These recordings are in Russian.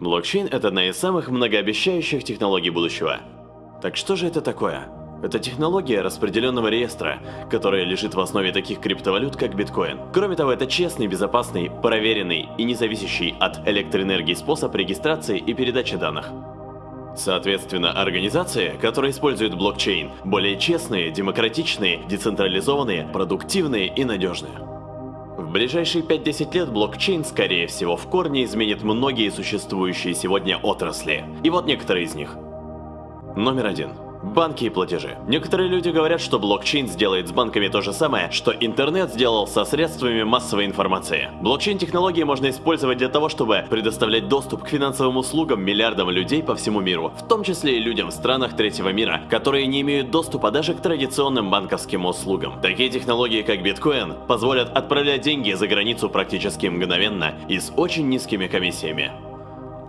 Блокчейн – это одна из самых многообещающих технологий будущего. Так что же это такое? Это технология распределенного реестра, которая лежит в основе таких криптовалют, как биткоин. Кроме того, это честный, безопасный, проверенный и независящий от электроэнергии способ регистрации и передачи данных. Соответственно, организации, которые используют блокчейн, более честные, демократичные, децентрализованные, продуктивные и надежные. Ближайшие 5-10 лет блокчейн, скорее всего, в корне изменит многие существующие сегодня отрасли. И вот некоторые из них. Номер один. Банки и платежи. Некоторые люди говорят, что блокчейн сделает с банками то же самое, что интернет сделал со средствами массовой информации. Блокчейн-технологии можно использовать для того, чтобы предоставлять доступ к финансовым услугам миллиардам людей по всему миру, в том числе и людям в странах третьего мира, которые не имеют доступа даже к традиционным банковским услугам. Такие технологии, как биткоин, позволят отправлять деньги за границу практически мгновенно и с очень низкими комиссиями.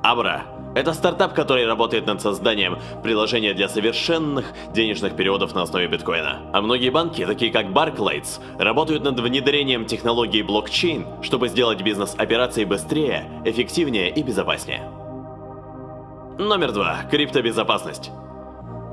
Абра это стартап, который работает над созданием приложения для совершенных денежных переводов на основе биткоина. А многие банки, такие как Barclays, работают над внедрением технологии блокчейн, чтобы сделать бизнес-операции быстрее, эффективнее и безопаснее. Номер два. Криптобезопасность.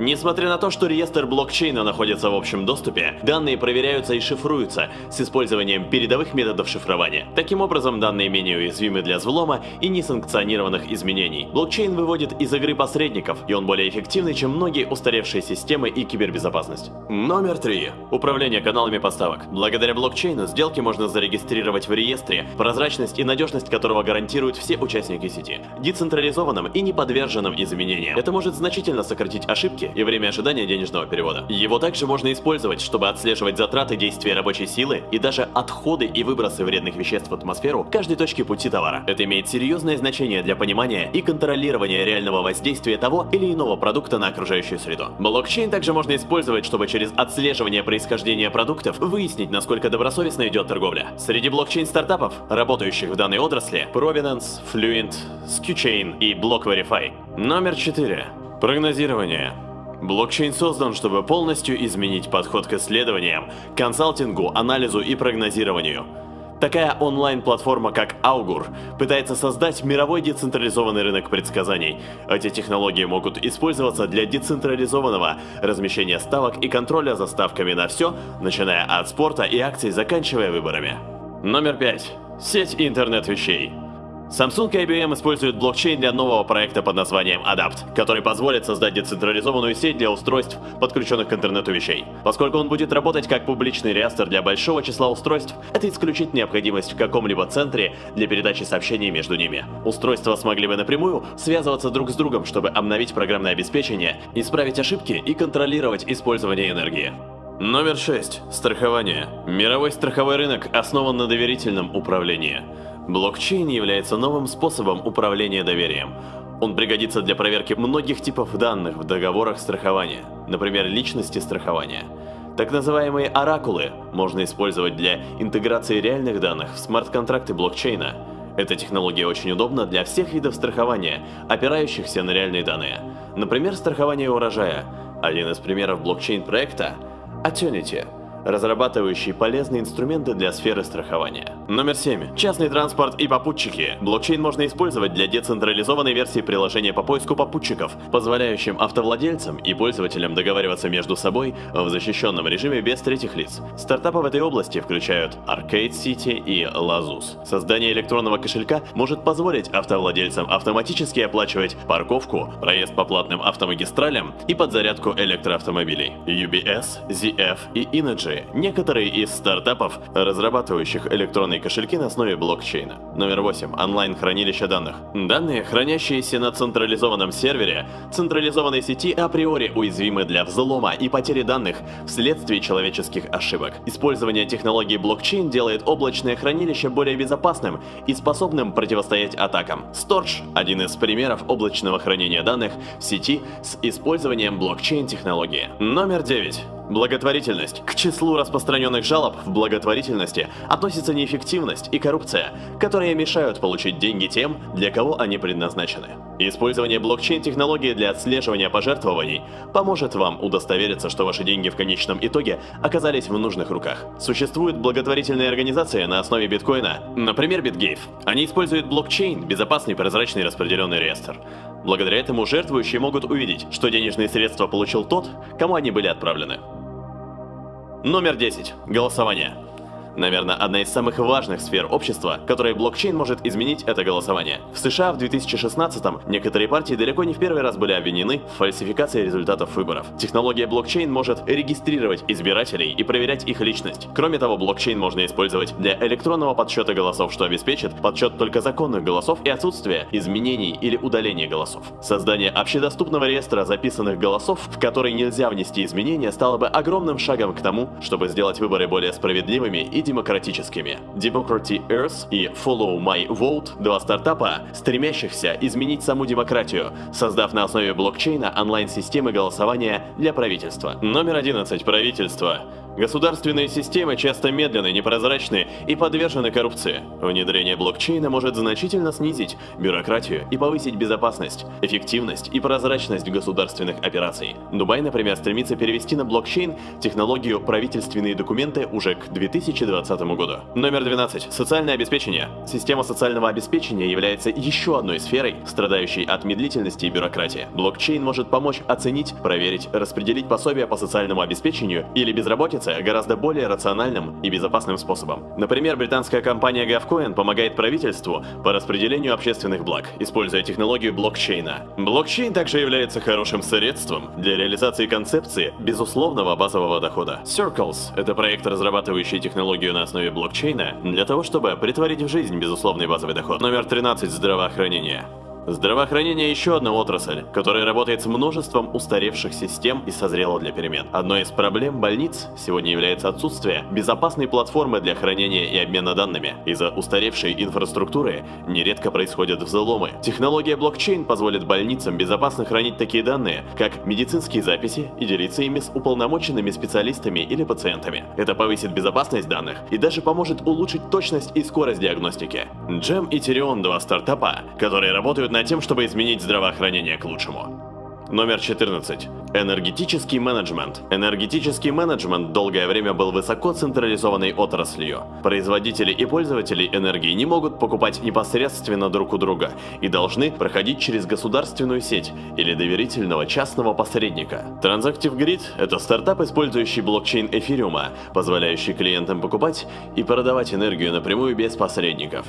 Несмотря на то, что реестр блокчейна находится в общем доступе, данные проверяются и шифруются с использованием передовых методов шифрования. Таким образом, данные менее уязвимы для взлома и несанкционированных изменений. Блокчейн выводит из игры посредников, и он более эффективный, чем многие устаревшие системы и кибербезопасность. Номер три. Управление каналами поставок. Благодаря блокчейну сделки можно зарегистрировать в реестре, прозрачность и надежность которого гарантируют все участники сети. Децентрализованным и не подверженным изменениям. Это может значительно сократить ошибки ошибки и время ожидания денежного перевода. Его также можно использовать, чтобы отслеживать затраты действия рабочей силы и даже отходы и выбросы вредных веществ в атмосферу каждой точки пути товара. Это имеет серьезное значение для понимания и контролирования реального воздействия того или иного продукта на окружающую среду. Блокчейн также можно использовать, чтобы через отслеживание происхождения продуктов выяснить, насколько добросовестно идет торговля. Среди блокчейн-стартапов, работающих в данной отрасли, Provenance, Fluent, SkuChain и BlockVerify. Номер 4. Прогнозирование. Блокчейн создан, чтобы полностью изменить подход к исследованиям, консалтингу, анализу и прогнозированию. Такая онлайн-платформа, как Augur, пытается создать мировой децентрализованный рынок предсказаний. Эти технологии могут использоваться для децентрализованного размещения ставок и контроля за ставками на все, начиная от спорта и акций, заканчивая выборами. Номер 5. Сеть интернет вещей. Samsung и IBM используют блокчейн для нового проекта под названием Adapt, который позволит создать децентрализованную сеть для устройств, подключенных к интернету вещей. Поскольку он будет работать как публичный реестр для большого числа устройств, это исключит необходимость в каком-либо центре для передачи сообщений между ними. Устройства смогли бы напрямую связываться друг с другом, чтобы обновить программное обеспечение, исправить ошибки и контролировать использование энергии. Номер 6. Страхование. Мировой страховой рынок основан на доверительном управлении. Блокчейн является новым способом управления доверием. Он пригодится для проверки многих типов данных в договорах страхования, например, личности страхования. Так называемые оракулы можно использовать для интеграции реальных данных в смарт-контракты блокчейна. Эта технология очень удобна для всех видов страхования, опирающихся на реальные данные. Например, страхование урожая. Один из примеров блокчейн-проекта – Attunity – разрабатывающий полезные инструменты для сферы страхования. Номер 7. Частный транспорт и попутчики. Блокчейн можно использовать для децентрализованной версии приложения по поиску попутчиков, позволяющим автовладельцам и пользователям договариваться между собой в защищенном режиме без третьих лиц. Стартапы в этой области включают Arcade City и Lazus. Создание электронного кошелька может позволить автовладельцам автоматически оплачивать парковку, проезд по платным автомагистралям и подзарядку электроавтомобилей. UBS, ZF и Energy также некоторые из стартапов, разрабатывающих электронные кошельки на основе блокчейна. Номер 8. Онлайн-хранилище данных. Данные, хранящиеся на централизованном сервере, централизованной сети априори уязвимы для взлома и потери данных вследствие человеческих ошибок. Использование технологии блокчейн делает облачное хранилище более безопасным и способным противостоять атакам. Storch – один из примеров облачного хранения данных в сети с использованием блокчейн-технологии. Номер 9. Благотворительность. К числу распространенных жалоб в благотворительности относится неэффективность и коррупция, которые мешают получить деньги тем, для кого они предназначены. Использование блокчейн-технологии для отслеживания пожертвований поможет вам удостовериться, что ваши деньги в конечном итоге оказались в нужных руках. Существуют благотворительные организации на основе биткоина, например, BitGave. Они используют блокчейн, безопасный, прозрачный распределенный реестр. Благодаря этому жертвующие могут увидеть, что денежные средства получил тот, кому они были отправлены. Номер 10. Голосование. Наверное, одна из самых важных сфер общества, которые блокчейн может изменить, это голосование. В США в 2016-м некоторые партии далеко не в первый раз были обвинены в фальсификации результатов выборов. Технология блокчейн может регистрировать избирателей и проверять их личность. Кроме того, блокчейн можно использовать для электронного подсчета голосов, что обеспечит подсчет только законных голосов и отсутствие изменений или удаления голосов. Создание общедоступного реестра записанных голосов, в который нельзя внести изменения, стало бы огромным шагом к тому, чтобы сделать выборы более справедливыми и демократическими. Democracy Earth и Follow My Vote – два стартапа, стремящихся изменить саму демократию, создав на основе блокчейна онлайн-системы голосования для правительства. Номер 11. Правительство. Государственные системы часто медленны, непрозрачны и подвержены коррупции. Внедрение блокчейна может значительно снизить бюрократию и повысить безопасность, эффективность и прозрачность государственных операций. Дубай, например, стремится перевести на блокчейн технологию правительственные документы уже к 2020 году. Номер 12. Социальное обеспечение. Система социального обеспечения является еще одной сферой, страдающей от медлительности и бюрократии. Блокчейн может помочь оценить, проверить, распределить пособия по социальному обеспечению или безработице гораздо более рациональным и безопасным способом. Например, британская компания GovCoin помогает правительству по распределению общественных благ, используя технологию блокчейна. Блокчейн также является хорошим средством для реализации концепции безусловного базового дохода. Circles — это проект, разрабатывающий технологию на основе блокчейна для того, чтобы притворить в жизнь безусловный базовый доход. Номер 13 — здравоохранение. Здравоохранение еще одна отрасль, которая работает с множеством устаревших систем и созрела для перемен. Одной из проблем больниц сегодня является отсутствие безопасной платформы для хранения и обмена данными. Из-за устаревшей инфраструктуры нередко происходят взломы. Технология блокчейн позволит больницам безопасно хранить такие данные, как медицинские записи и делиться ими с уполномоченными специалистами или пациентами. Это повысит безопасность данных и даже поможет улучшить точность и скорость диагностики. Джем и Тирион два стартапа, которые работают над тем, чтобы изменить здравоохранение к лучшему. Номер 14. Энергетический менеджмент. Энергетический менеджмент долгое время был высоко централизованной отраслью. Производители и пользователи энергии не могут покупать непосредственно друг у друга и должны проходить через государственную сеть или доверительного частного посредника. Transactive Grid – это стартап, использующий блокчейн эфириума, позволяющий клиентам покупать и продавать энергию напрямую без посредников.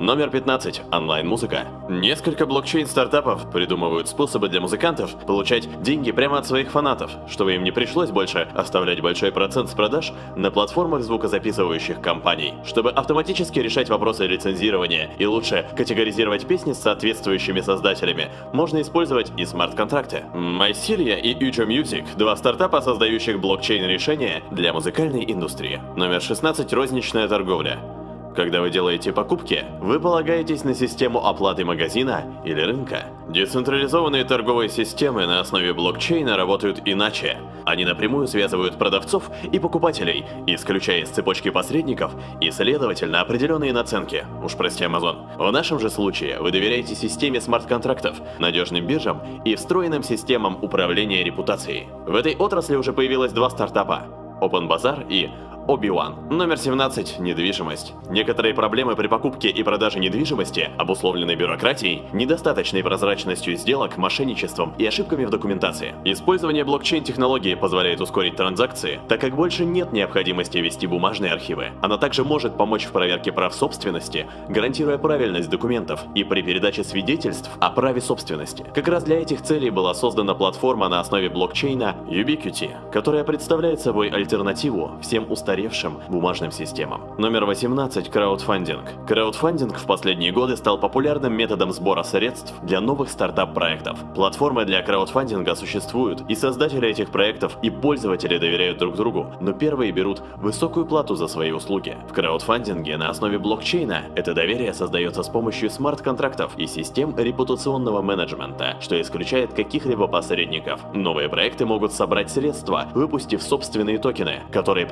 Номер 15. Онлайн-музыка. Несколько блокчейн-стартапов придумывают способы для музыкантов получать деньги прямо от своих фанатов, чтобы им не пришлось больше оставлять большой процент с продаж на платформах звукозаписывающих компаний. Чтобы автоматически решать вопросы лицензирования и лучше категоризировать песни с соответствующими создателями, можно использовать и смарт-контракты. MyCilia и Ujo Music – два стартапа, создающих блокчейн-решения для музыкальной индустрии. Номер 16. Розничная торговля. Когда вы делаете покупки, вы полагаетесь на систему оплаты магазина или рынка. Децентрализованные торговые системы на основе блокчейна работают иначе. Они напрямую связывают продавцов и покупателей, исключая из цепочки посредников и, следовательно, определенные наценки. Уж прости, Amazon. В нашем же случае вы доверяете системе смарт-контрактов, надежным биржам и встроенным системам управления репутацией. В этой отрасли уже появилось два стартапа – OpenBazaar и Оби-Ван. Номер 17. Недвижимость. Некоторые проблемы при покупке и продаже недвижимости обусловлены бюрократией, недостаточной прозрачностью сделок, мошенничеством и ошибками в документации. Использование блокчейн-технологии позволяет ускорить транзакции, так как больше нет необходимости вести бумажные архивы. Она также может помочь в проверке прав собственности, гарантируя правильность документов и при передаче свидетельств о праве собственности. Как раз для этих целей была создана платформа на основе блокчейна Ubiquity, которая представляет собой альтернативу всем устаревшим устаревшим бумажным системам. Номер 18. Краудфандинг. Краудфандинг в последние годы стал популярным методом сбора средств для новых стартап-проектов. Платформы для краудфандинга существуют, и создатели этих проектов и пользователи доверяют друг другу, но первые берут высокую плату за свои услуги. В краудфандинге на основе блокчейна это доверие создается с помощью смарт-контрактов и систем репутационного менеджмента, что исключает каких-либо посредников. Новые проекты могут собрать средства, выпустив собственные токены, которые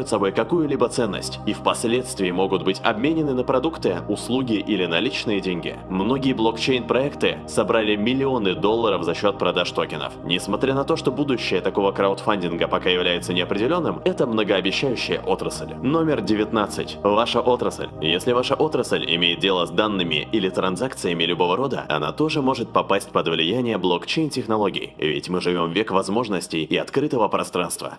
представляют собой какую-либо ценность и впоследствии могут быть обменены на продукты, услуги или наличные деньги. Многие блокчейн-проекты собрали миллионы долларов за счет продаж токенов. Несмотря на то, что будущее такого краудфандинга пока является неопределенным, это многообещающая отрасль. Номер 19. Ваша отрасль. Если ваша отрасль имеет дело с данными или транзакциями любого рода, она тоже может попасть под влияние блокчейн-технологий, ведь мы живем век возможностей и открытого пространства.